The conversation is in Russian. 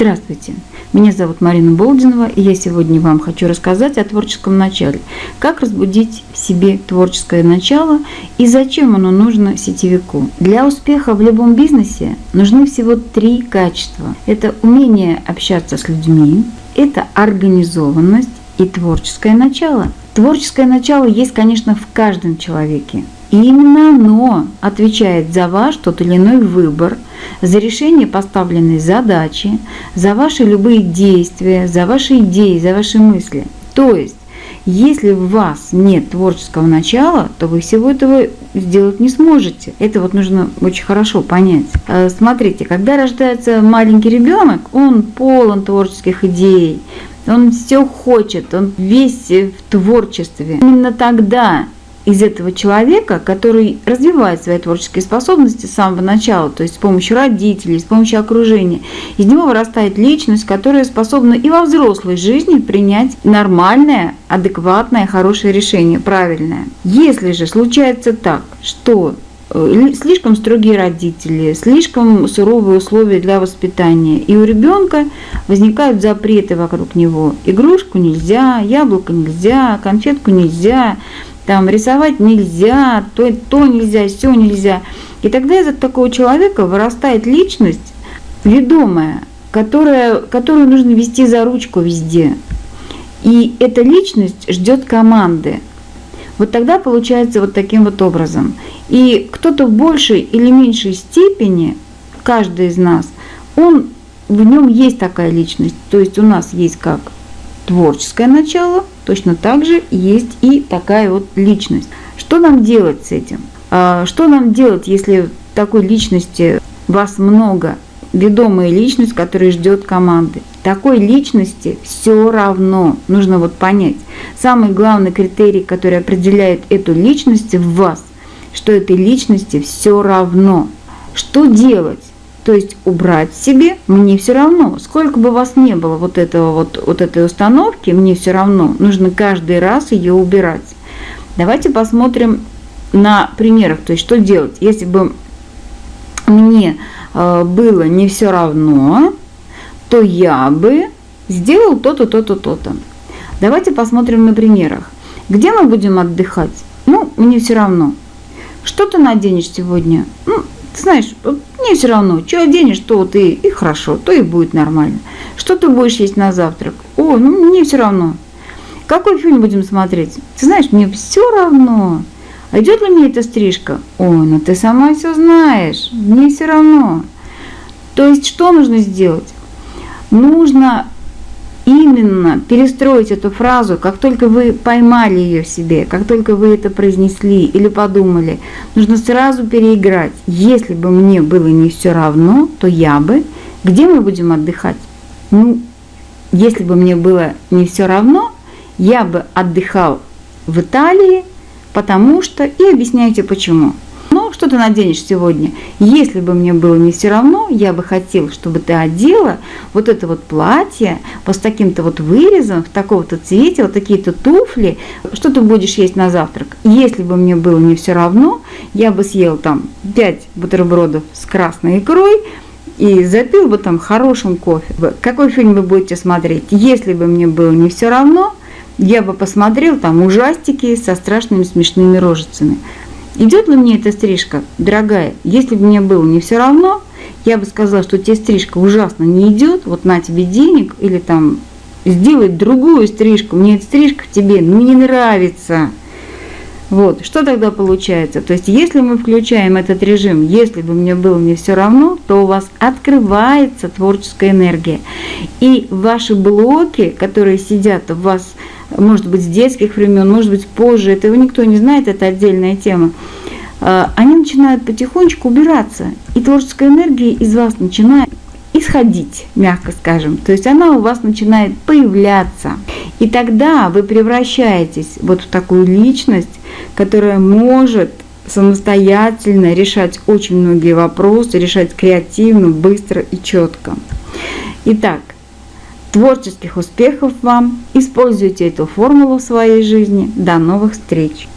Здравствуйте, меня зовут Марина Болдинова, и я сегодня вам хочу рассказать о творческом начале. Как разбудить в себе творческое начало и зачем оно нужно сетевику. Для успеха в любом бизнесе нужны всего три качества. Это умение общаться с людьми, это организованность и творческое начало. Творческое начало есть, конечно, в каждом человеке. И именно оно отвечает за ваш тот или иной выбор, за решение поставленной задачи, за ваши любые действия, за ваши идеи, за ваши мысли. То есть, если у вас нет творческого начала, то вы всего этого сделать не сможете. Это вот нужно очень хорошо понять. Э, смотрите, когда рождается маленький ребенок, он полон творческих идей, он все хочет, он весь в творчестве. Именно тогда из этого человека, который развивает свои творческие способности с самого начала, то есть с помощью родителей, с помощью окружения, из него вырастает личность, которая способна и во взрослой жизни принять нормальное, адекватное, хорошее решение, правильное. Если же случается так, что э, слишком строгие родители, слишком суровые условия для воспитания. И у ребенка возникают запреты вокруг него. Игрушку нельзя, яблоко нельзя, конфетку нельзя, там рисовать нельзя, то, то нельзя, все нельзя. И тогда из такого человека вырастает личность ведомая, которая, которую нужно вести за ручку везде. И эта личность ждет команды. Вот тогда получается вот таким вот образом. И кто-то в большей или меньшей степени, каждый из нас, он в нем есть такая личность. То есть у нас есть как творческое начало, точно так же есть и такая вот личность. Что нам делать с этим? А, что нам делать, если такой личности вас много, ведомая личность, которая ждет команды? Такой личности все равно, нужно вот понять. Самый главный критерий, который определяет эту личность в вас, что этой личности все равно. Что делать? То есть убрать себе мне все равно. Сколько бы вас не было вот, этого, вот, вот этой установки, мне все равно. Нужно каждый раз ее убирать. Давайте посмотрим на примерах. То есть что делать, если бы мне э, было не все равно, то я бы сделал то-то, то-то, то-то. Давайте посмотрим на примерах. Где мы будем отдыхать? Ну, мне все равно. Что ты наденешь сегодня? Ну, ты знаешь, мне все равно, что оденешь, то ты и хорошо, то и будет нормально. Что ты будешь есть на завтрак? О, ну мне все равно. Какой фильм будем смотреть? Ты знаешь, мне все равно. А идет ли мне эта стрижка? Ой, ну ты сама все знаешь, мне все равно. То есть что нужно сделать? Нужно именно перестроить эту фразу, как только вы поймали ее в себе, как только вы это произнесли или подумали, нужно сразу переиграть. Если бы мне было не все равно, то я бы... Где мы будем отдыхать? Ну, если бы мне было не все равно, я бы отдыхал в Италии, потому что... И объясняйте почему что ты наденешь сегодня? Если бы мне было не все равно, я бы хотел, чтобы ты одела вот это вот платье, вот с таким-то вот вырезом, в такого-то цвете, вот такие-то туфли. Что ты будешь есть на завтрак? Если бы мне было не все равно, я бы съел там 5 бутербродов с красной икрой, и запил бы там хорошим кофе. Какой фильм вы будете смотреть? Если бы мне было не все равно, я бы посмотрел там ужастики со страшными смешными рожицами. Идет ли мне эта стрижка, дорогая? Если бы мне было не все равно, я бы сказала, что тебе стрижка ужасно не идет, вот на тебе денег, или там сделать другую стрижку, мне эта стрижка тебе ну, не нравится. Вот, что тогда получается? То есть, если мы включаем этот режим, если бы мне было не все равно, то у вас открывается творческая энергия. И ваши блоки, которые сидят в вас может быть, с детских времен, может быть, позже, этого никто не знает, это отдельная тема, а, они начинают потихонечку убираться, и творческая энергия из вас начинает исходить, мягко скажем. То есть она у вас начинает появляться. И тогда вы превращаетесь вот в такую личность, которая может самостоятельно решать очень многие вопросы, решать креативно, быстро и четко. Итак, Творческих успехов вам! Используйте эту формулу в своей жизни. До новых встреч!